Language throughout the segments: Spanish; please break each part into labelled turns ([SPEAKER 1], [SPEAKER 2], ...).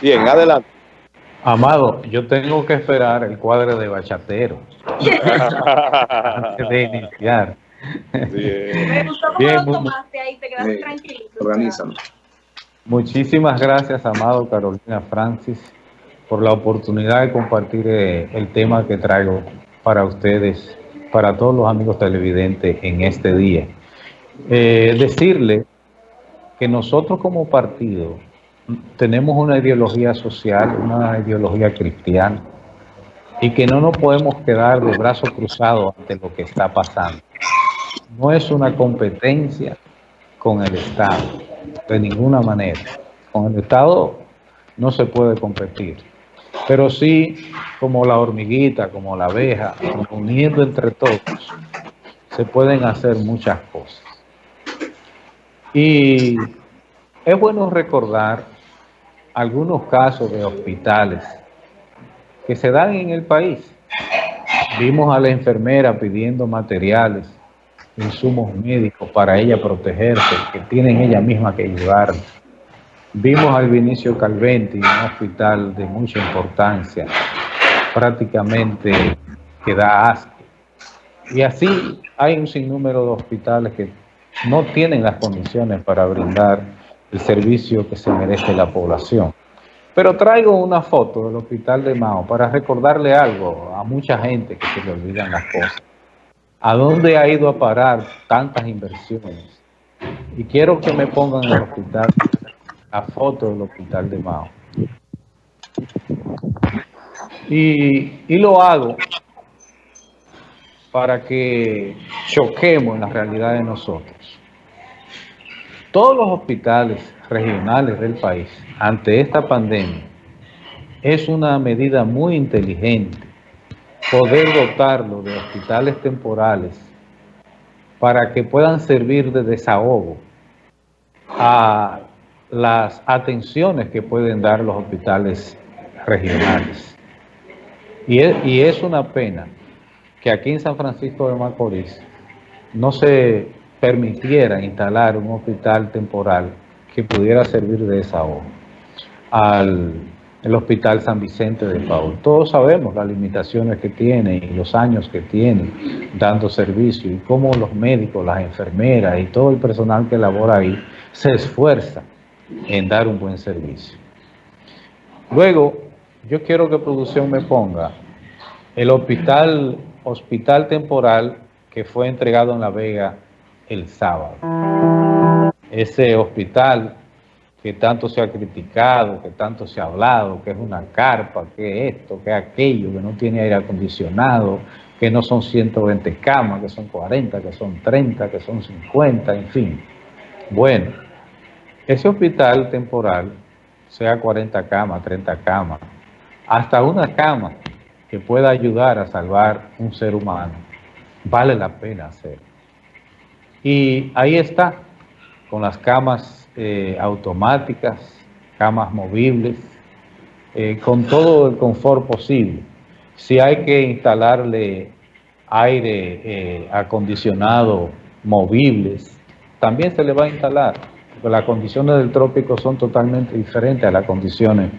[SPEAKER 1] Bien, adelante.
[SPEAKER 2] Amado, yo tengo que esperar el cuadro de bachatero antes de iniciar.
[SPEAKER 3] Me gustó cómo
[SPEAKER 2] Bien,
[SPEAKER 3] lo tomaste ahí, te quedaste tranquilo.
[SPEAKER 4] Organízalo.
[SPEAKER 2] Muchísimas gracias, amado Carolina Francis, por la oportunidad de compartir eh, el tema que traigo para ustedes, para todos los amigos televidentes en este día. Eh, decirle que nosotros como partido tenemos una ideología social, una ideología cristiana, y que no nos podemos quedar de brazos cruzados ante lo que está pasando. No es una competencia con el Estado, de ninguna manera. Con el Estado no se puede competir, pero sí como la hormiguita, como la abeja, uniendo entre todos, se pueden hacer muchas cosas. Y es bueno recordar algunos casos de hospitales que se dan en el país. Vimos a la enfermera pidiendo materiales, insumos médicos para ella protegerse, que tienen ella misma que ayudar. Vimos al Vinicio Calventi, un hospital de mucha importancia, prácticamente que da asco. Y así hay un sinnúmero de hospitales que no tienen las condiciones para brindar el servicio que se merece la población. Pero traigo una foto del hospital de Mao para recordarle algo a mucha gente que se le olvidan las cosas. ¿A dónde ha ido a parar tantas inversiones? Y quiero que me pongan el hospital, la foto del hospital de Mao. Y, y lo hago para que choquemos en la realidad de nosotros. Todos los hospitales regionales del país ante esta pandemia es una medida muy inteligente poder dotarlo de hospitales temporales para que puedan servir de desahogo a las atenciones que pueden dar los hospitales regionales. Y es, una pena que aquí en San Francisco de Macorís no se permitiera instalar un hospital temporal que pudiera servir de desahogo al el Hospital San Vicente de Paul. Todos sabemos las limitaciones que tiene y los años que tiene dando servicio y cómo los médicos, las enfermeras y todo el personal que labora ahí se esfuerza en dar un buen servicio. Luego, yo quiero que producción me ponga el hospital, hospital temporal que fue entregado en La Vega el sábado. Ese hospital que tanto se ha criticado, que tanto se ha hablado, que es una carpa, que esto, que aquello, que no tiene aire acondicionado, que no son 120 camas, que son 40, que son 30, que son 50, en fin. Bueno, ese hospital temporal, sea 40 camas, 30 camas, hasta una cama que pueda ayudar a salvar un ser humano, vale la pena hacerlo. Y ahí está, con las camas eh, automáticas, camas movibles, eh, con todo el confort posible. Si hay que instalarle aire eh, acondicionado movibles, también se le va a instalar, porque las condiciones del trópico son totalmente diferentes a las condiciones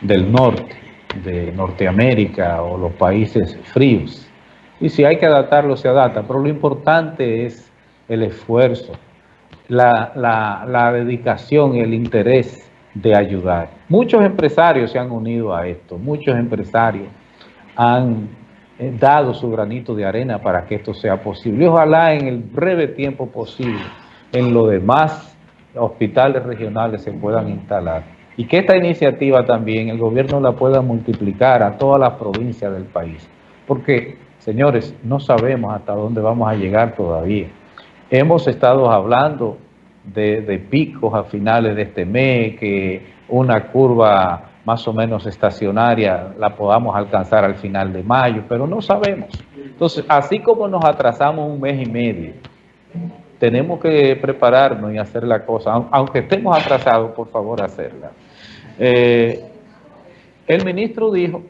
[SPEAKER 2] del norte, de Norteamérica o los países fríos. Y si hay que adaptarlo, se adapta, pero lo importante es el esfuerzo, la, la, dedicación y el interés de ayudar. Muchos empresarios se han unido a esto, muchos empresarios han eh, dado su granito de arena para que esto sea posible. Y ojalá en el breve tiempo posible, en los demás hospitales regionales se puedan instalar. Y que esta iniciativa también el gobierno la pueda multiplicar a todas las provincias del país. Porque, señores, no sabemos hasta dónde vamos a llegar todavía. Hemos estado hablando de, picos a finales de este mes, que una curva más o menos estacionaria la podamos alcanzar al final de mayo, pero no sabemos. Entonces, así como nos atrasamos un mes y medio, tenemos que prepararnos y hacer la cosa, aunque estemos atrasados, por favor, hacerla. Eh, el ministro dijo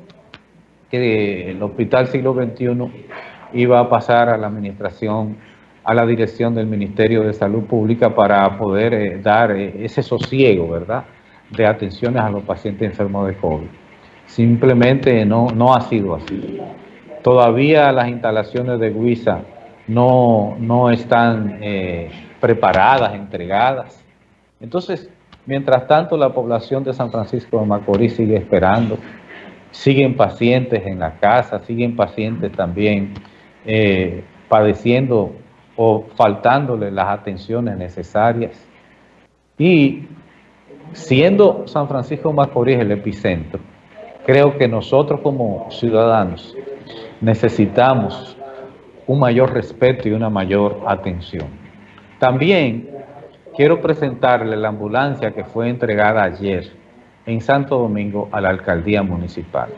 [SPEAKER 2] que el Hospital Siglo XXI iba a pasar a la administración a la dirección del Ministerio de Salud Pública para poder eh, dar eh, ese sosiego, ¿verdad?, de atenciones a los pacientes enfermos de COVID. Simplemente no, no ha sido así. Todavía las instalaciones de Guisa no, no están eh, preparadas, entregadas. Entonces, mientras tanto, la población de San Francisco de Macorís sigue esperando, siguen pacientes en la casa, siguen pacientes también padeciendo o faltándole las atenciones necesarias. Y siendo San Francisco Macorís el epicentro, creo que nosotros como ciudadanos necesitamos un mayor respeto y una mayor atención. También quiero presentarle la ambulancia que fue entregada ayer en Santo Domingo a la alcaldía municipal.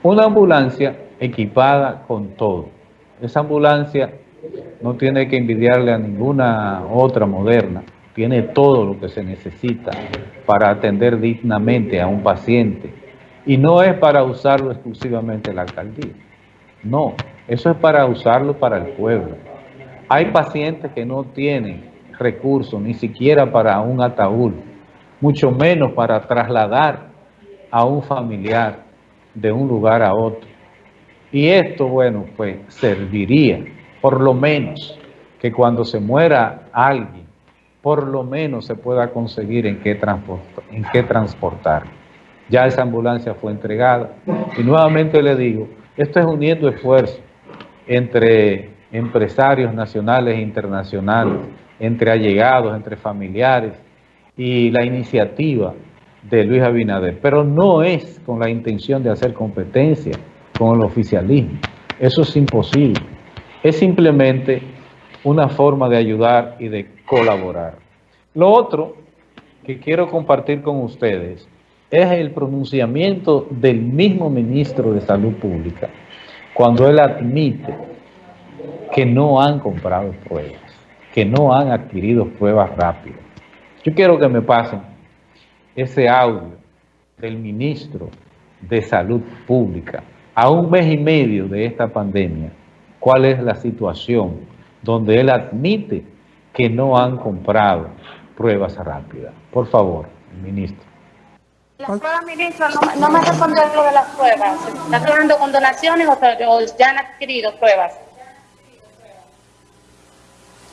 [SPEAKER 2] Una ambulancia equipada con todo. Esa ambulancia no tiene que envidiarle a ninguna otra moderna, tiene todo lo que se necesita para atender dignamente a un paciente. Y no es para usarlo exclusivamente la alcaldía. No, eso es para usarlo para el pueblo. Hay pacientes que no tienen recursos ni siquiera para un ataúd, mucho menos para trasladar a un familiar de un lugar a otro. Y esto, bueno, pues serviría, por lo menos, que cuando se muera alguien, por lo menos se pueda conseguir en qué, transportar. Ya esa ambulancia fue entregada. Y nuevamente le digo, esto es uniendo esfuerzos entre empresarios nacionales e internacionales, entre allegados, entre familiares y la iniciativa de Luis Abinader. Pero no es con la intención de hacer competencia con el oficialismo. Eso es imposible. Es simplemente una forma de ayudar y de colaborar. Lo otro que quiero compartir con ustedes es el pronunciamiento del mismo ministro de Salud Pública cuando él admite que no han comprado pruebas, que no han adquirido pruebas rápidas. Yo quiero que me pasen ese audio del ministro de Salud Pública a un mes y medio de esta pandemia, cuál es la situación donde él admite que no han comprado pruebas rápidas. Por favor, ministro.
[SPEAKER 3] Las pruebas, ministro, no, me respondió lo de las pruebas. ¿Está trabajando con donaciones o, ya han adquirido pruebas?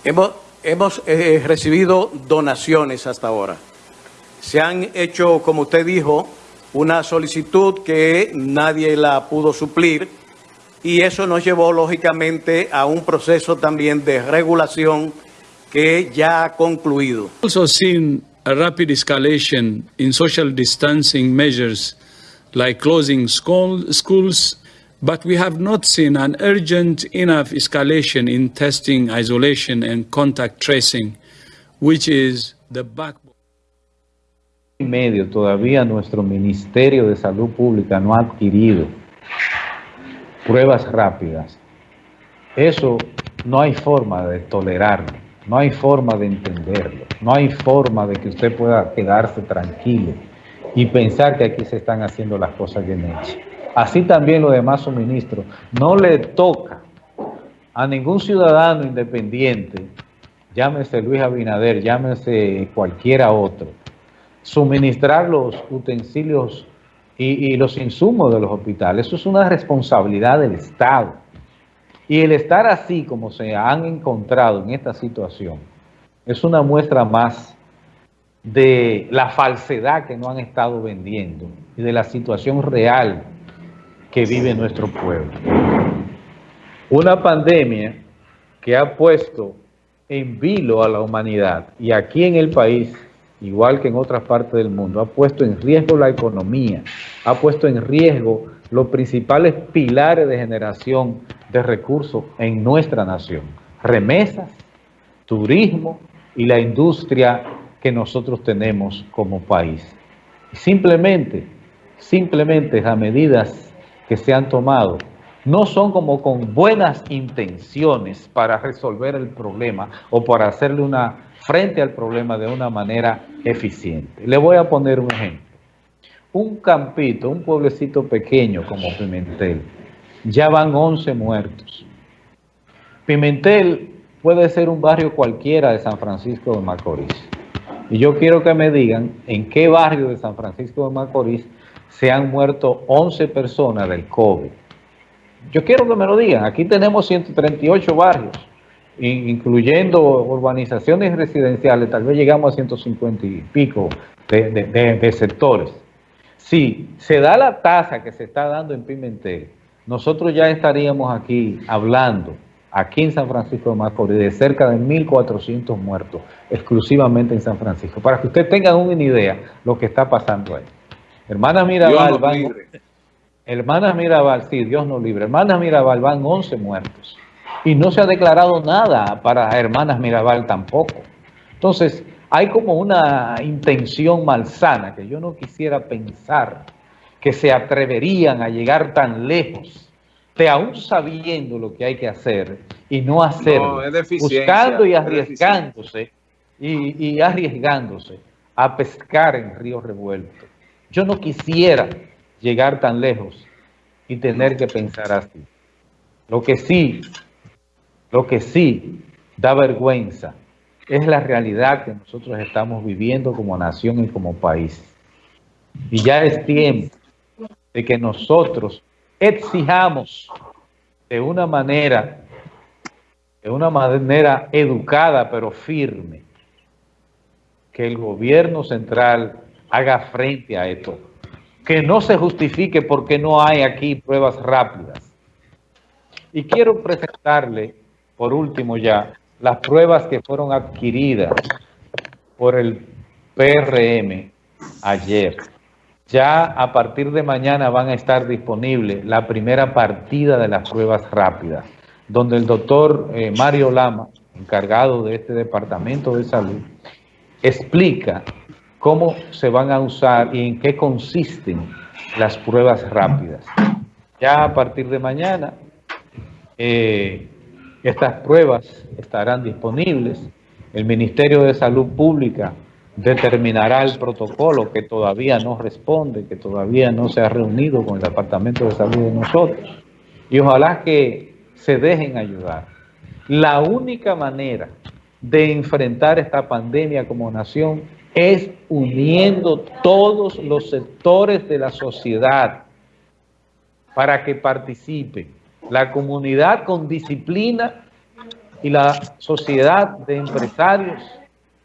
[SPEAKER 1] Hemos, hemos eh, recibido donaciones hasta ahora. Se han hecho, como usted dijo, una solicitud que nadie la pudo suplir y eso nos llevó lógicamente a un proceso también de regulación que ya ha concluido.
[SPEAKER 4] Also seen a rapid escalation in social distancing measures like closing school, schools, but we have not seen an urgent enough escalation in testing, isolation and contact tracing, which is the backbone.
[SPEAKER 2] medio todavía nuestro Ministerio de Salud Pública no ha adquirido pruebas rápidas. Eso no hay forma de tolerarlo. No hay forma de entenderlo, no hay forma de que usted pueda quedarse tranquilo y pensar que aquí se están haciendo las cosas bien hechas. Así también los demás suministros. No le toca a ningún ciudadano independiente, llámese Luis Abinader, llámese cualquiera otro, suministrar los utensilios y, los insumos de los hospitales. Eso es una responsabilidad del Estado. Y el estar así como se han encontrado en esta situación es una muestra más de la falsedad que no han estado vendiendo y de la situación real que vive nuestro pueblo. Una pandemia que ha puesto en vilo a la humanidad y aquí en el país, igual que en otras partes del mundo, ha puesto en riesgo la economía, ha puesto en riesgo los principales pilares de generación de recursos en nuestra nación. Remesas, turismo y la industria que nosotros tenemos como país. Simplemente, simplemente las medidas que se han tomado no son como con buenas intenciones para resolver el problema o para hacerle una frente al problema de una manera eficiente. Le voy a poner un ejemplo. Un campito, un pueblecito pequeño como Pimentel, ya van 11 muertos. Pimentel puede ser un barrio cualquiera de San Francisco de Macorís, Y yo quiero que me digan en qué barrio de San Francisco de Macorís se han muerto 11 personas del COVID. Yo quiero que me lo digan. Aquí tenemos 138 barrios, incluyendo urbanizaciones residenciales. Tal vez llegamos a 150 y pico de, sectores. Si se da la tasa que se está dando en Pimentel, nosotros ya estaríamos aquí hablando aquí en San Francisco de Macorís, de cerca de 1.400 muertos, exclusivamente en San Francisco, para que ustedes tengan una idea de lo que está pasando ahí. Hermanas Mirabal, van, hermanas Mirabal, sí, Dios nos libre, hermanas Mirabal van 11 muertos, y no se ha declarado nada para hermanas Mirabal tampoco. Entonces, hay como una intención malsana que yo no quisiera pensar que se atreverían a llegar tan lejos aún sabiendo lo que hay que hacer y no hacerlo, buscando y arriesgándose y, y, arriesgándose a pescar en río revuelto. Yo no quisiera llegar tan lejos y tener que pensar así. Lo que sí, lo que sí da vergüenza es la realidad que nosotros estamos viviendo como nación y como país. Y ya es tiempo de que nosotros exijamos de una manera, de una manera educada pero firme, que el gobierno central haga frente a esto, que no se justifique porque no hay aquí pruebas rápidas. Y quiero presentarle, por último ya, las pruebas que fueron adquiridas por el PRM ayer. Ya a partir de mañana van a estar disponibles la primera partida de las pruebas rápidas, donde el doctor eh, Mario Lama, encargado de este departamento de salud, explica cómo se van a usar y en qué consisten las pruebas rápidas. Ya a partir de mañana, eh, estas pruebas estarán disponibles. El Ministerio de Salud Pública determinará el protocolo que todavía no responde, que todavía no se ha reunido con el Departamento de Salud de nosotros. Y ojalá que se dejen ayudar. La única manera de enfrentar esta pandemia como nación es uniendo todos los sectores de la sociedad para que participen. La comunidad con disciplina y la sociedad de empresarios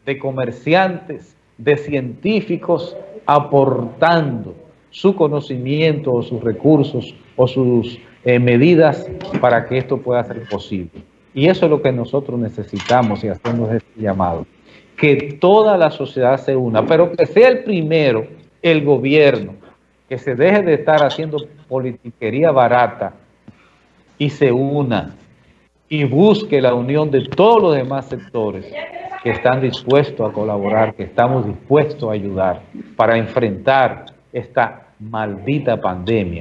[SPEAKER 2] de comerciantes, de científicos aportando su conocimiento o sus recursos o sus eh, medidas para que esto pueda ser posible. Y eso es lo que nosotros necesitamos y hacemos este llamado. Que toda la sociedad se una, pero que sea el primero el gobierno, que se deje de estar haciendo politiquería barata y se una y busque la unión de todos los demás sectores que están dispuestos a colaborar, que estamos dispuestos a ayudar para enfrentar esta maldita pandemia